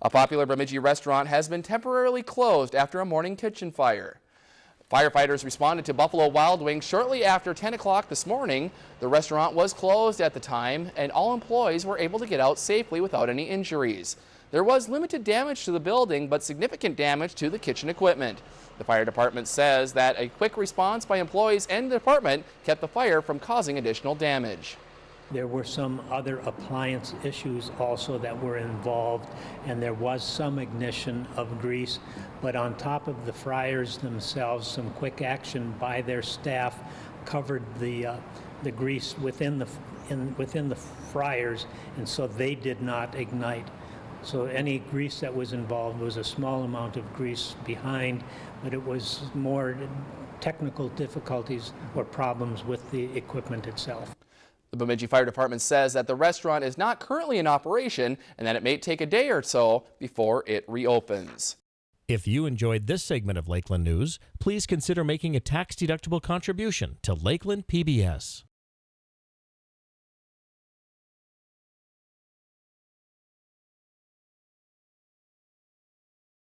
A popular Bemidji restaurant has been temporarily closed after a morning kitchen fire. Firefighters responded to Buffalo Wild Wings shortly after 10 o'clock this morning. The restaurant was closed at the time and all employees were able to get out safely without any injuries. There was limited damage to the building but significant damage to the kitchen equipment. The fire department says that a quick response by employees and the department kept the fire from causing additional damage. There were some other appliance issues also that were involved, and there was some ignition of grease. But on top of the fryers themselves, some quick action by their staff covered the uh, the grease within the in, within the fryers, and so they did not ignite. So any grease that was involved was a small amount of grease behind, but it was more technical difficulties or problems with the equipment itself. The Bemidji Fire Department says that the restaurant is not currently in operation and that it may take a day or so before it reopens. If you enjoyed this segment of Lakeland News, please consider making a tax-deductible contribution to Lakeland PBS.